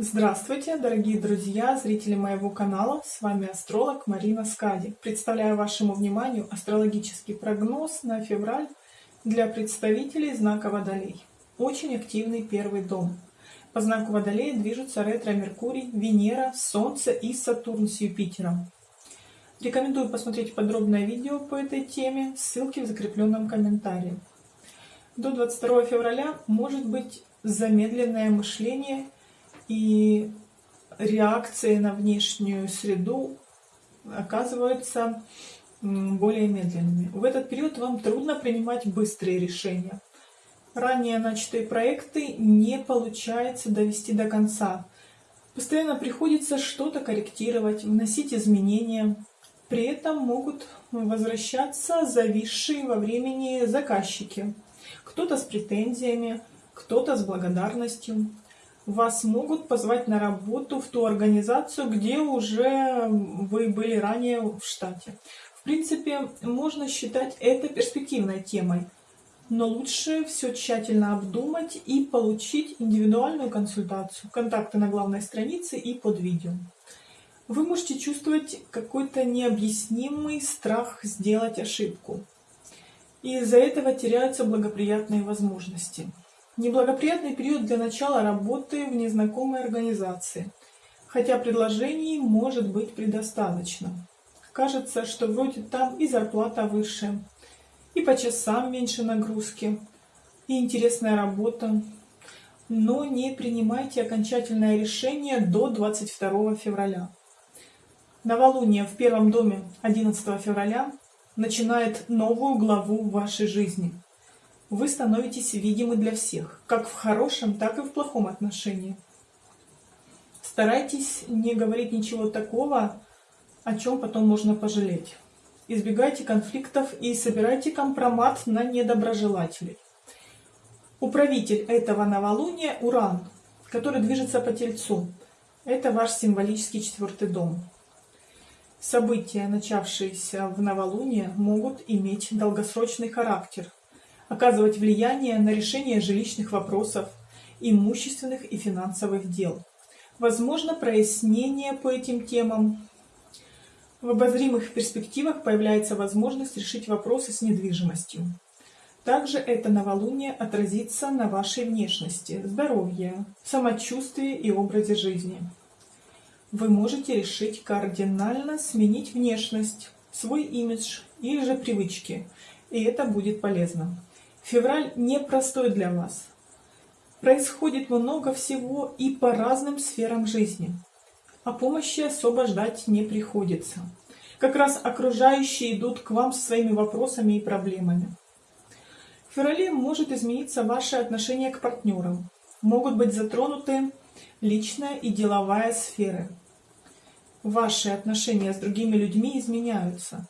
Здравствуйте, дорогие друзья, зрители моего канала. С вами астролог Марина Скади. Представляю вашему вниманию астрологический прогноз на февраль для представителей знака Водолей. Очень активный первый дом. По знаку Водолея движутся ретро-Меркурий, Венера, Солнце и Сатурн с Юпитером. Рекомендую посмотреть подробное видео по этой теме, ссылки в закрепленном комментарии. До 22 февраля может быть замедленное мышление и реакции на внешнюю среду оказываются более медленными. В этот период вам трудно принимать быстрые решения. Ранее начатые проекты не получается довести до конца. Постоянно приходится что-то корректировать, вносить изменения. При этом могут возвращаться зависшие во времени заказчики. Кто-то с претензиями, кто-то с благодарностью вас могут позвать на работу в ту организацию, где уже вы были ранее в штате. В принципе, можно считать это перспективной темой, но лучше все тщательно обдумать и получить индивидуальную консультацию. Контакты на главной странице и под видео. Вы можете чувствовать какой-то необъяснимый страх сделать ошибку. И из-за этого теряются благоприятные возможности. Неблагоприятный период для начала работы в незнакомой организации, хотя предложений может быть предостаточно. Кажется, что вроде там и зарплата выше, и по часам меньше нагрузки, и интересная работа. Но не принимайте окончательное решение до 22 февраля. Новолуние в первом доме 11 февраля начинает новую главу в вашей жизни – вы становитесь видимы для всех, как в хорошем, так и в плохом отношении. Старайтесь не говорить ничего такого, о чем потом можно пожалеть. Избегайте конфликтов и собирайте компромат на недоброжелателей. Управитель этого новолуния – Уран, который движется по Тельцу. Это ваш символический четвертый дом. События, начавшиеся в новолуние, могут иметь долгосрочный характер – оказывать влияние на решение жилищных вопросов, имущественных и финансовых дел. Возможно прояснение по этим темам. В обозримых перспективах появляется возможность решить вопросы с недвижимостью. Также это новолуние отразится на вашей внешности, здоровье, самочувствии и образе жизни. Вы можете решить кардинально сменить внешность, свой имидж или же привычки, и это будет полезно. Февраль непростой для вас. Происходит много всего и по разным сферам жизни. А помощи особо ждать не приходится. Как раз окружающие идут к вам со своими вопросами и проблемами. В феврале может измениться ваше отношение к партнерам. Могут быть затронуты личная и деловая сферы. Ваши отношения с другими людьми изменяются.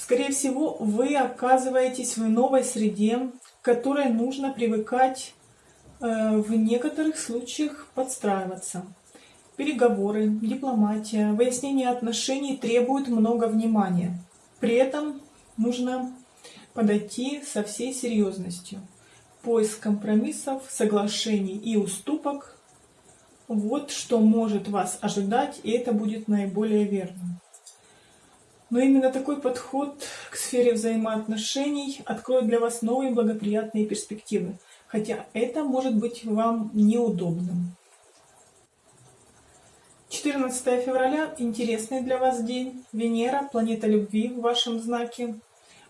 Скорее всего, вы оказываетесь в новой среде, к которой нужно привыкать, э, в некоторых случаях подстраиваться. Переговоры, дипломатия, выяснение отношений требуют много внимания. При этом нужно подойти со всей серьезностью. Поиск компромиссов, соглашений и уступок – вот что может вас ожидать, и это будет наиболее верным. Но именно такой подход к сфере взаимоотношений откроет для вас новые благоприятные перспективы, хотя это может быть вам неудобным. 14 февраля – интересный для вас день. Венера, планета любви в вашем знаке,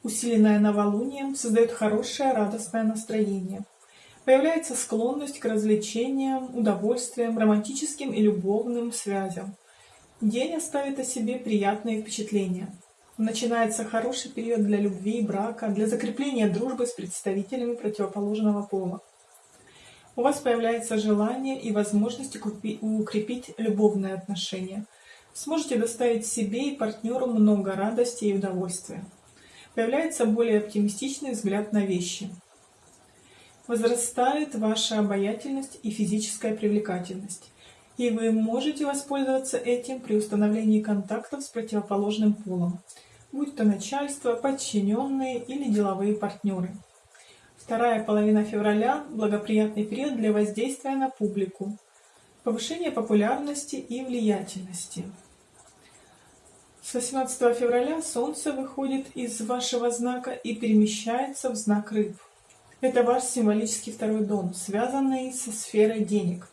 усиленная новолунием, создает хорошее радостное настроение. Появляется склонность к развлечениям, удовольствиям, романтическим и любовным связям. День оставит о себе приятные впечатления. Начинается хороший период для любви и брака, для закрепления дружбы с представителями противоположного пола. У вас появляется желание и возможность укрепить любовные отношения. Сможете доставить себе и партнеру много радости и удовольствия. Появляется более оптимистичный взгляд на вещи. Возрастает ваша обаятельность и физическая привлекательность и вы можете воспользоваться этим при установлении контактов с противоположным полом, будь то начальство, подчиненные или деловые партнеры. Вторая половина февраля – благоприятный период для воздействия на публику. Повышение популярности и влиятельности. С 18 февраля Солнце выходит из вашего знака и перемещается в знак Рыб. Это ваш символический второй дом, связанный со сферой денег.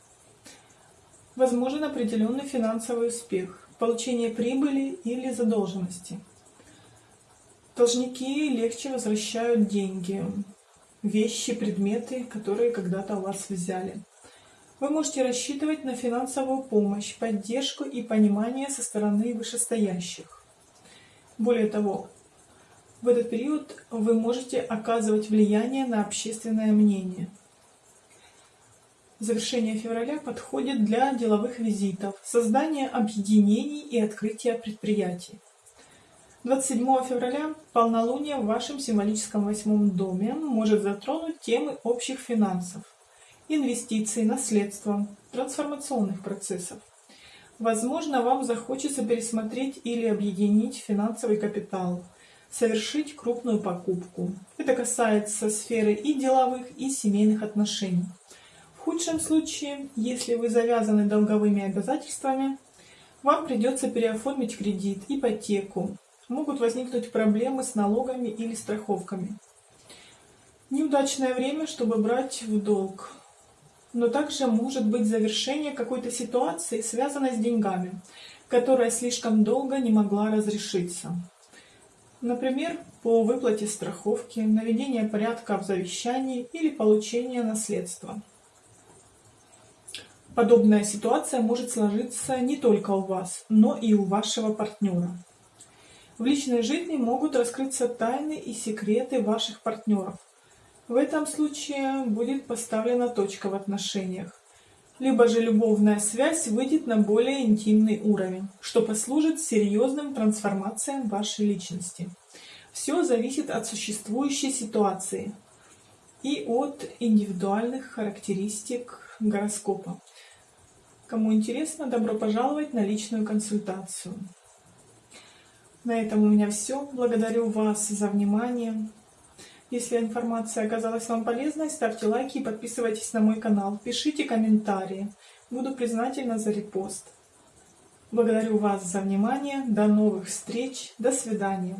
Возможен определенный финансовый успех, получение прибыли или задолженности. Должники легче возвращают деньги, вещи, предметы, которые когда-то у вас взяли. Вы можете рассчитывать на финансовую помощь, поддержку и понимание со стороны вышестоящих. Более того, в этот период вы можете оказывать влияние на общественное мнение. Завершение февраля подходит для деловых визитов, создания объединений и открытия предприятий. 27 февраля полнолуние в вашем символическом восьмом доме может затронуть темы общих финансов, инвестиций, наследства, трансформационных процессов. Возможно, вам захочется пересмотреть или объединить финансовый капитал, совершить крупную покупку. Это касается сферы и деловых, и семейных отношений. Худшем случае, если вы завязаны долговыми обязательствами, вам придется переоформить кредит, ипотеку. Могут возникнуть проблемы с налогами или страховками. Неудачное время, чтобы брать в долг но также может быть завершение какой-то ситуации, связанной с деньгами, которая слишком долго не могла разрешиться. Например, по выплате страховки, наведение порядка в завещании или получение наследства. Подобная ситуация может сложиться не только у вас, но и у вашего партнера. В личной жизни могут раскрыться тайны и секреты ваших партнеров, в этом случае будет поставлена точка в отношениях. Либо же любовная связь выйдет на более интимный уровень, что послужит серьезным трансформациям вашей личности. Все зависит от существующей ситуации и от индивидуальных характеристик гороскопа. Кому интересно, добро пожаловать на личную консультацию. На этом у меня все. Благодарю вас за внимание. Если информация оказалась вам полезной, ставьте лайки и подписывайтесь на мой канал. Пишите комментарии. Буду признательна за репост. Благодарю вас за внимание. До новых встреч. До свидания.